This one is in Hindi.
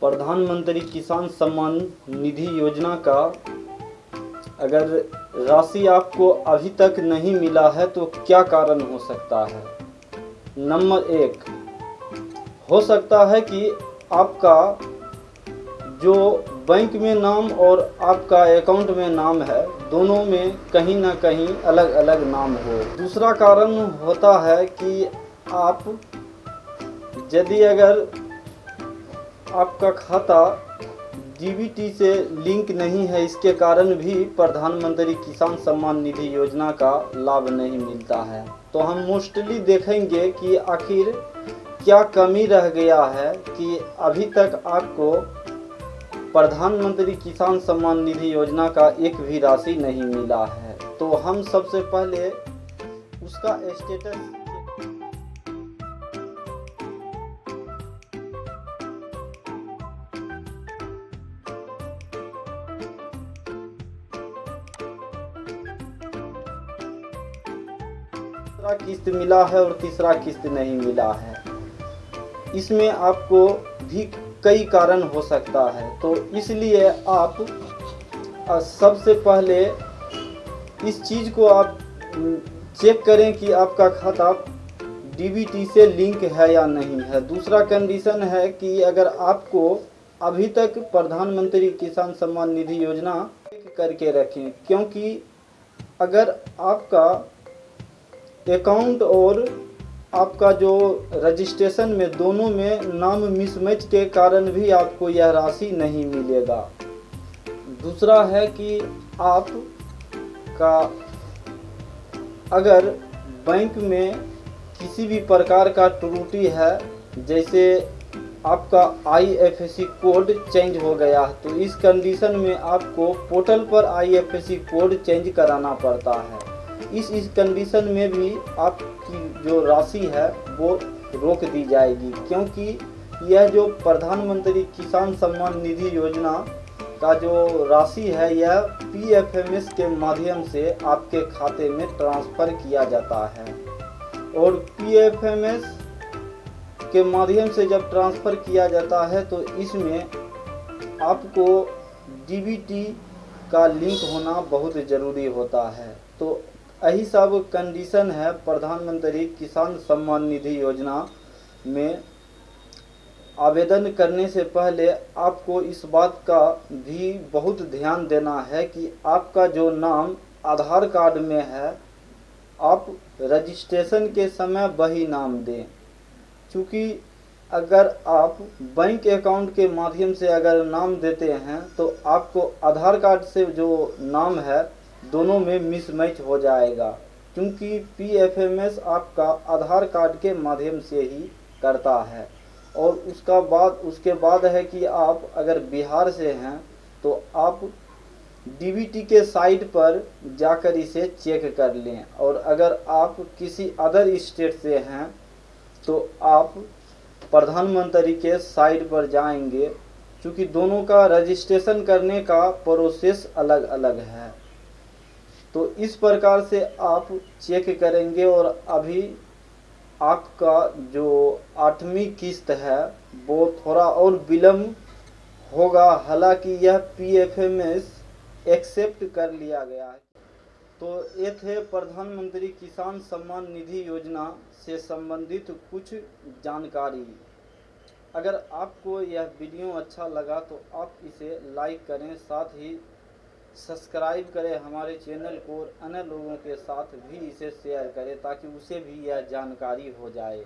प्रधानमंत्री किसान सम्मान निधि योजना का, अगर राशि आपको अभी तक नहीं मिला है तो क्या कारण हो सकता है? नंबर एक, हो सकता है कि आपका जो बैंक में नाम और आपका अकाउंट में नाम है, दोनों में कहीं ना कहीं अलग अलग नाम हो। दूसरा कारण होता है कि आप, यदि अगर आपका खाता डीबीटी से लिंक नहीं है, इसके कारण भी प्रधानमंत्री किसान सम्मान निधि योजना का लाभ नहीं मिलता है। तो हम मोस्टली देखेंगे कि आखिर क्या कमी रह गया है कि अभी तक आपको प्रधानमंत्री किसान सम्मान निधि योजना का एक भी राशि नहीं मिला है। तो हम सबसे पहले उसका स्टेटस तीसरा किस्त मिला है और तीसरा किस्त नहीं मिला है। इसमें आपको भी कई कारण हो सकता है। तो इसलिए आप सबसे पहले इस चीज़ को आप चेक करें कि आपका खाता डीबीटी से लिंक है या नहीं है। दूसरा कंडीशन है कि अगर आपको अभी तक प्रधानमंत्री किसान सम्मान निधि योजना करके रखें, क्योंकि अगर आपका अकाउंट और आपका जो रजिस्ट्रेशन में दोनों में नाम मिसमैच के कारण भी आपको यह राशि नहीं मिलेगा। दूसरा है कि आप का अगर बैंक में किसी भी प्रकार का त्रुटि है, जैसे आपका आईएफएससी कोड चेंज हो गया तो इस कंडीशन में आपको पोर्टल पर आईएफएससी कोड चेंज कराना पड़ता है। इस इस कंडीशन में भी आपकी जो राशि है, वो रोक दी जाएगी। क्योंकि यह जो प्रधानमंत्री किसान सम्मान निधि योजना का जो राशि है, यह पीएफएमएस के माध्यम से आपके खाते में ट्रांसफ़र किया जाता है। और पीएफएमएस के माध्यम से जब ट्रांसफ़र किया जाता है तो इसमें आपको डीबीटी का लिंक होना बहुत ज़रूरी होता है। तो यही सब कंडीशन है प्रधानमंत्री किसान सम्मान निधि योजना में। आवेदन करने से पहले आपको इस बात का भी बहुत ध्यान देना है कि आपका जो नाम आधार कार्ड में है, आप रजिस्ट्रेशन के समय वही नाम दें। क्योंकि अगर आप बैंक अकाउंट के माध्यम से अगर नाम देते हैं तो आपको आधार कार्ड से जो नाम है दोनों में मिसमैच हो जाएगा, क्योंकि पीएफएमएस आपका आधार कार्ड के माध्यम से ही करता है। और उसका बाद, उसके बाद है कि आप अगर बिहार से हैं तो आप डीबीटी के साइट पर जाकर इसे चेक कर लें। और अगर आप किसी अदर स्टेट से हैं तो आप प्रधानमंत्री के साइट पर जाएँगे, क्योंकि दोनों का रजिस्ट्रेशन करने का प्रोसेस अलग अलग है। तो इस प्रकार से आप चेक करेंगे और अभी आपका जो आठवीं किस्त है, वो थोड़ा और विलम्ब होगा। हालाँकि यह पी एफ़ पीएफएमएस एक्सेप्ट कर लिया गया है। तो ये थे प्रधानमंत्री किसान सम्मान निधि योजना से संबंधित कुछ जानकारी। अगर आपको यह वीडियो अच्छा लगा तो आप इसे लाइक करें, साथ ही सब्सक्राइब करें हमारे चैनल को और अन्य लोगों के साथ भी इसे शेयर करें ताकि उसे भी यह जानकारी हो जाए।